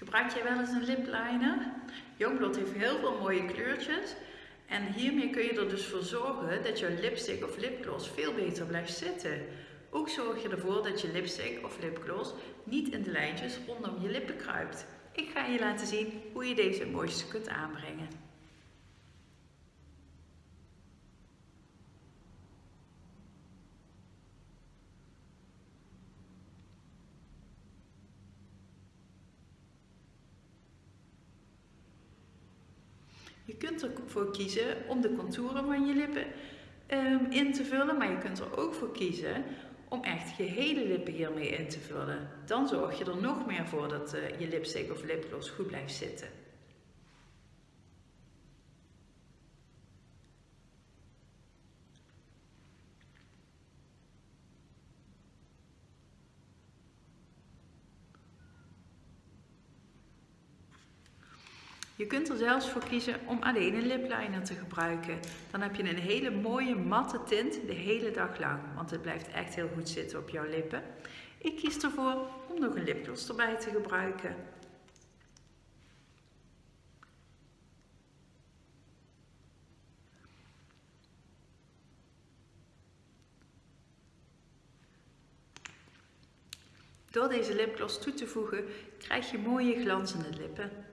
Gebruik jij wel eens een lip liner? Youngblood heeft heel veel mooie kleurtjes. En hiermee kun je er dus voor zorgen dat je lipstick of lipgloss veel beter blijft zitten. Ook zorg je ervoor dat je lipstick of lipgloss niet in de lijntjes rondom je lippen kruipt. Ik ga je laten zien hoe je deze het mooiste kunt aanbrengen. Je kunt ervoor kiezen om de contouren van je lippen um, in te vullen, maar je kunt er ook voor kiezen om echt je hele lippen hiermee in te vullen. Dan zorg je er nog meer voor dat uh, je lipstick of lipgloss goed blijft zitten. Je kunt er zelfs voor kiezen om alleen een lipliner te gebruiken. Dan heb je een hele mooie matte tint de hele dag lang, want het blijft echt heel goed zitten op jouw lippen. Ik kies ervoor om nog een lipgloss erbij te gebruiken. Door deze lipgloss toe te voegen krijg je mooie glanzende lippen.